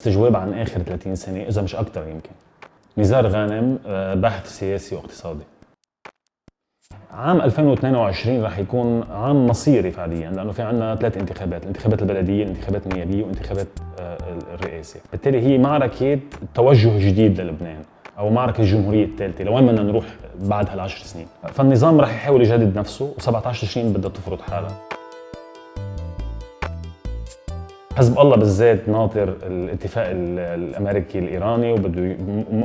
استجواب عن آخر 30 سنه إذا مش أكثر يمكن نزار غانم آه، باحث سياسي واقتصادي عام 2022 رح يكون عام مصيري فعليا لأنه في عندنا ثلاث انتخابات، الانتخابات البلدية، الانتخابات النيابية وانتخابات آه، الرئاسه، بالتالي هي معركة توجه جديد للبنان أو معركة الجمهورية الثالثة، لوين بدنا نروح بعد هالعشر سنين؟ فالنظام رح يحاول يجدد نفسه و17 تشرين بدها تفرض حالها. حزب الله بالذات ناطر الاتفاق الأمريكي الإيراني وبده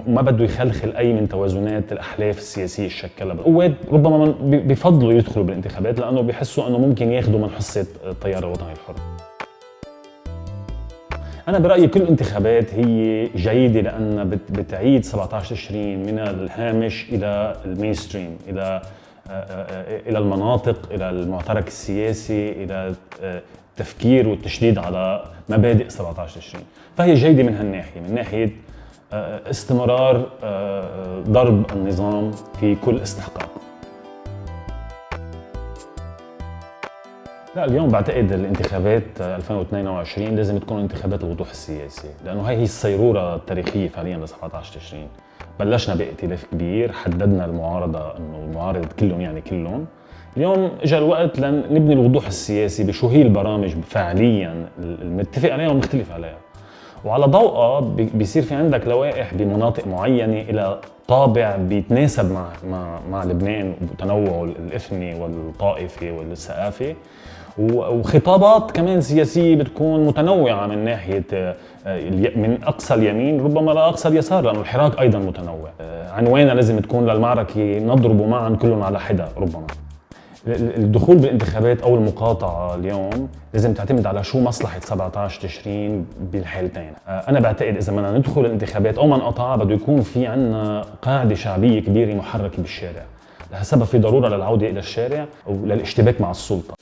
ما بده يخلخل أي من توازنات الأحلاف السياسية اللي شكلها قوات ربما بفضلوا يدخلوا بالانتخابات لأنه بيحسوا إنه ممكن ياخذوا من حصة التيار الوطني الحر. أنا برأيي كل الانتخابات هي جيدة لأنها بتعيد 17 تشرين من الهامش إلى المينستريم آه، إلى المناطق إلى المعترك السياسي إلى التفكير والتشديد على مبادئ 17 تشرين فهي جيدة من هالناحية من ناحية آه، استمرار آه، ضرب النظام في كل استحقاق. لا اليوم بعتقد الانتخابات 2022 لازم تكون انتخابات الوضوح السياسي لأنه هي هي الصيرورة التاريخية فعليا ل 17 تشرين بلشنا بائتلاف كبير حددنا المعارضة إنه المعارضه كلهم يعني كلهم. اليوم اجى الوقت لنبني الوضوح السياسي بشو هي البرامج فعليا المتفق عليها والمختلف عليها. وعلى ضوءها بيصير في عندك لوائح بمناطق معينة إلى طابع بيتناسب مع مع مع لبنان وتنوعه الإثني والطائفي والثقافي. وخطابات كمان سياسية بتكون متنوعة من ناحية آه، من أقصى اليمين ربما لاقصى اليسار لأنه الحراك أيضا متنوع. آه، عنوانها لازم تكون للمعركة نضرب معا كلهم على حدا ربما. الدخول بالانتخابات أو المقاطعة اليوم لازم تعتمد على شو مصلحة 17 تشرين بالحالتين. آه، أنا بعتقد إذا بدنا ندخل الانتخابات أو ما نقطعها بده يكون في عندنا قاعدة شعبية كبيرة محركة بالشارع. لهالسبب في ضرورة للعودة إلى الشارع وللاشتباك مع السلطة.